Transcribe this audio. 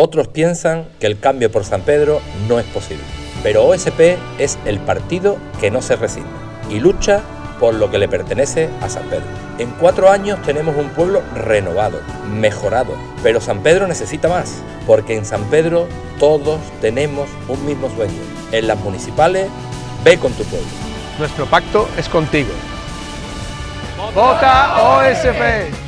Otros piensan que el cambio por San Pedro no es posible. Pero OSP es el partido que no se resigna y lucha por lo que le pertenece a San Pedro. En cuatro años tenemos un pueblo renovado, mejorado, pero San Pedro necesita más, porque en San Pedro todos tenemos un mismo sueño. En las municipales, ve con tu pueblo. Nuestro pacto es contigo. ¡Vota OSP!